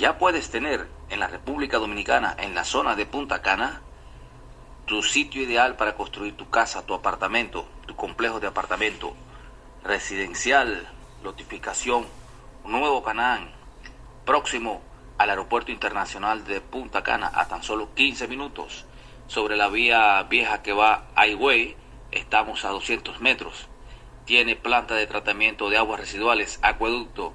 ya puedes tener en la República Dominicana, en la zona de Punta Cana, tu sitio ideal para construir tu casa, tu apartamento, tu complejo de apartamento, residencial, notificación, Nuevo Canaán, próximo al aeropuerto internacional de Punta Cana a tan solo 15 minutos. Sobre la vía vieja que va a Higüey, estamos a 200 metros. Tiene planta de tratamiento de aguas residuales, acueducto,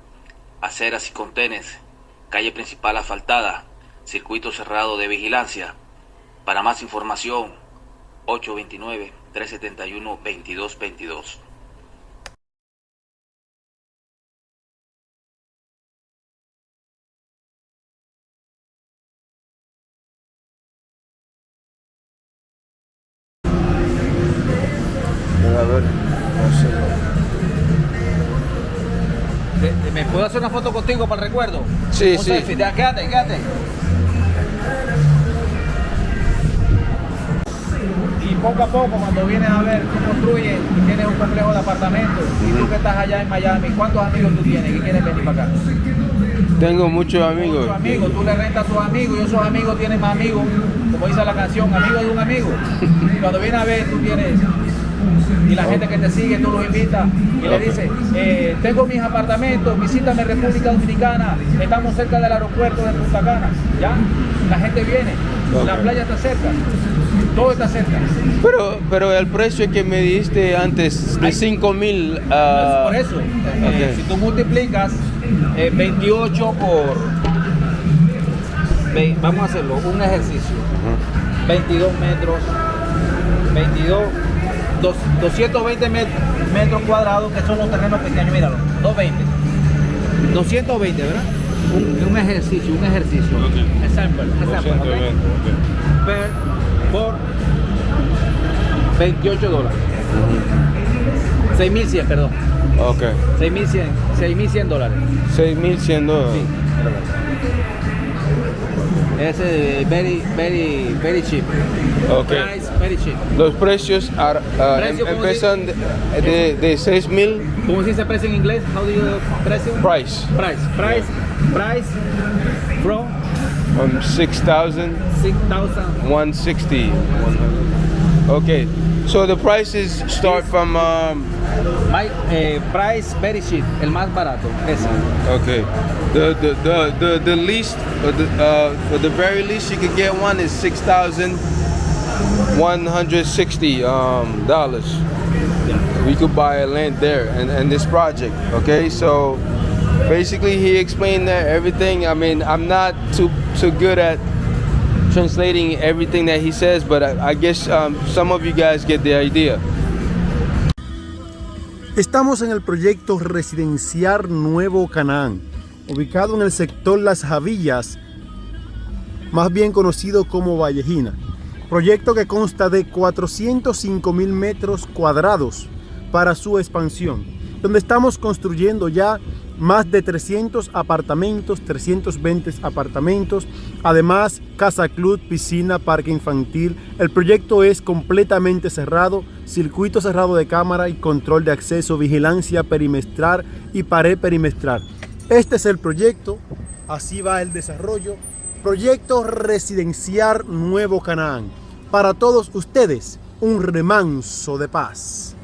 aceras y contenes, calle principal asfaltada, circuito cerrado de vigilancia. Para más información, 829-371-2222. Puedo hacer una foto contigo para el recuerdo? Sí, Un sí. selfie, ya, quédate, quédate. Y poco a poco, cuando vienes a ver, tú construyes y tienes un complejo de apartamentos, y tú que estás allá en Miami, ¿cuántos amigos tú tienes que quieren venir para acá? Tengo muchos amigos. Muchos amigos, tú le rentas a tus amigos y esos amigos tienen más amigos, como dice la canción, amigos de un amigo. Y cuando vienes a ver, tú tienes, y la gente que te sigue, tú los invitas y le dices, eh, tengo mis apartamentos, visítame República Dominicana, estamos cerca del aeropuerto de Punta Cana, ¿ya? La gente viene, la playa está cerca, todo está cerca. Pero, pero el precio que me diste antes de 5 mil. ah, Por eso, eh, si tú multiplicas eh, 28 por, vamos a hacerlo, un ejercicio. 22 metros, 22, dos- 220 met- metros cuadrados, que son los terrenos pequeños, míralo, 220. 220, ¿verdad? Un, un ejercicio, un ejercicio. Example, example, ¿ok? 220, Per- por 28 dólares. 6.100, perdón. ok. 6.100, 6.100 dólares. 6100 dólares. Ese es very, very, very cheap. Ok. Price, very cheap. Los precios are, ah, Precio, em- ¿cómo empiezan de, de, de 6 mil ¿Cómo se dice precio en inglés? How do you precio? price. Price, price, price from Um, 6,000. 6,000. 160 okay so the prices start from um, My, eh, price very cheap, el más barato. Ese. okay the the the the, the least uh, the, uh, for the very least you could get one is 6160 um, dollars we could buy a land there and, and this project okay so basically he explained that everything i mean i'm not too too good at translating everything that he says but i, guess um, some of you guys get the idea Estamos en el proyecto residencial Nuevo Canaán, ubicado en el sector Las Javillas, más bien conocido como Vallejina. Proyecto que consta de 405 mil metros cuadrados para su expansión, donde estamos construyendo ya más de 300 apartamentos, 320 apartamentos, además casa club, piscina, parque infantil. El proyecto es completamente cerrado, circuito cerrado de cámara y control de acceso, vigilancia perimetral y pared perimetral. Este es el proyecto, así va el desarrollo. Proyecto residencial Nuevo Canaán. Para todos ustedes, un remanso de paz.